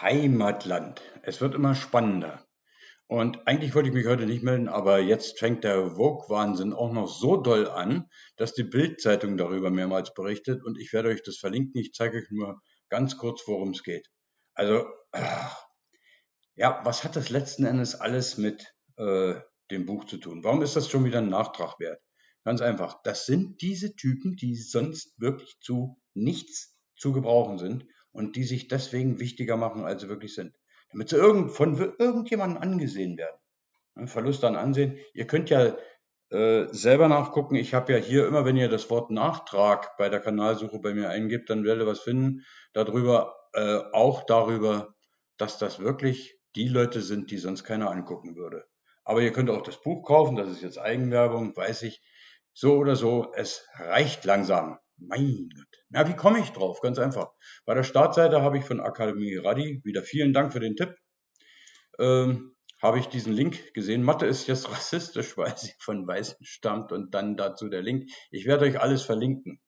Heimatland. Es wird immer spannender. Und eigentlich wollte ich mich heute nicht melden, aber jetzt fängt der Vogue-Wahnsinn auch noch so doll an, dass die Bild-Zeitung darüber mehrmals berichtet und ich werde euch das verlinken. Ich zeige euch nur ganz kurz, worum es geht. Also, ja, was hat das letzten Endes alles mit äh, dem Buch zu tun? Warum ist das schon wieder ein Nachtrag wert? Ganz einfach. Das sind diese Typen, die sonst wirklich zu nichts zu gebrauchen sind und die sich deswegen wichtiger machen, als sie wirklich sind. Damit sie irgend, von irgendjemandem angesehen werden. Verlust an Ansehen. Ihr könnt ja äh, selber nachgucken. Ich habe ja hier immer, wenn ihr das Wort Nachtrag bei der Kanalsuche bei mir eingibt, dann werdet ihr was finden darüber, äh, auch darüber, dass das wirklich die Leute sind, die sonst keiner angucken würde. Aber ihr könnt auch das Buch kaufen, das ist jetzt Eigenwerbung, weiß ich. So oder so, es reicht langsam. Mein Gott. Na, wie komme ich drauf? Ganz einfach. Bei der Startseite habe ich von Akademie Radi, wieder vielen Dank für den Tipp, ähm, habe ich diesen Link gesehen. Mathe ist jetzt rassistisch, weil sie von Weißen stammt und dann dazu der Link. Ich werde euch alles verlinken.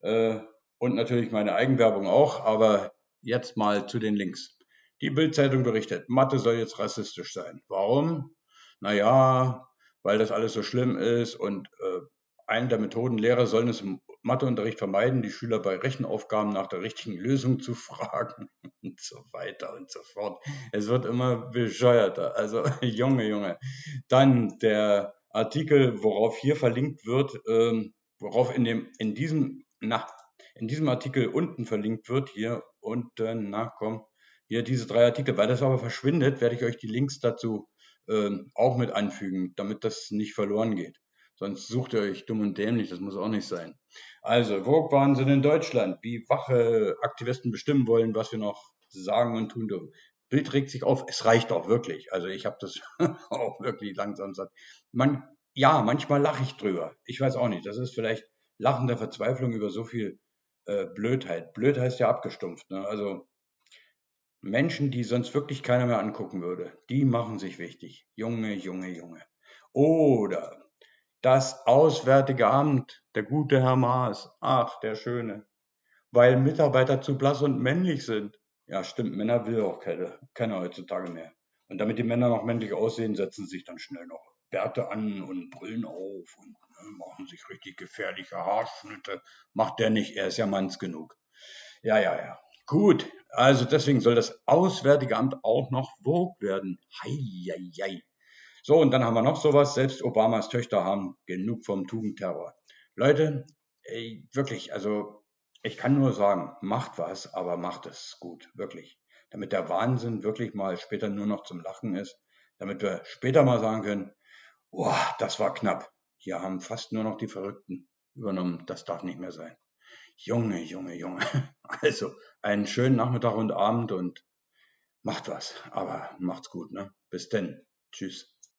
Äh, und natürlich meine Eigenwerbung auch, aber jetzt mal zu den Links. Die Bildzeitung berichtet, Mathe soll jetzt rassistisch sein. Warum? Naja, weil das alles so schlimm ist und äh, eine der Methoden, Lehrer sollen es im Matheunterricht vermeiden, die Schüler bei Rechenaufgaben nach der richtigen Lösung zu fragen und so weiter und so fort. Es wird immer bescheuerter. Also Junge, Junge. Dann der Artikel, worauf hier verlinkt wird, ähm, worauf in dem in diesem na in diesem Artikel unten verlinkt wird hier unten na komm hier diese drei Artikel, weil das aber verschwindet, werde ich euch die Links dazu ähm, auch mit anfügen, damit das nicht verloren geht. Sonst sucht ihr euch dumm und dämlich, das muss auch nicht sein. Also, Vogue-Wahnsinn in Deutschland, wie wache Aktivisten bestimmen wollen, was wir noch sagen und tun dürfen. Bild regt sich auf, es reicht auch wirklich. Also ich habe das auch wirklich langsam satt. Man, ja, manchmal lache ich drüber. Ich weiß auch nicht, das ist vielleicht Lachen der Verzweiflung über so viel äh, Blödheit. Blöd heißt ja abgestumpft. Ne? Also Menschen, die sonst wirklich keiner mehr angucken würde, die machen sich wichtig. Junge, Junge, Junge. Oder das Auswärtige Amt, der gute Herr Maas, ach, der Schöne, weil Mitarbeiter zu blass und männlich sind. Ja, stimmt, Männer will auch keine, keiner heutzutage mehr. Und damit die Männer noch männlich aussehen, setzen sich dann schnell noch Bärte an und brüllen auf und ne, machen sich richtig gefährliche Haarschnitte. Macht der nicht, er ist ja manns genug. Ja, ja, ja. Gut, also deswegen soll das Auswärtige Amt auch noch Vogue werden. Hei, hei, hei. So, und dann haben wir noch sowas. Selbst Obamas Töchter haben genug vom Tugendterror. Leute, ey, wirklich, also ich kann nur sagen, macht was, aber macht es gut, wirklich. Damit der Wahnsinn wirklich mal später nur noch zum Lachen ist. Damit wir später mal sagen können, boah, das war knapp. Hier haben fast nur noch die Verrückten übernommen. Das darf nicht mehr sein. Junge, Junge, Junge. Also, einen schönen Nachmittag und Abend und macht was. Aber macht's gut, ne? Bis denn. Tschüss.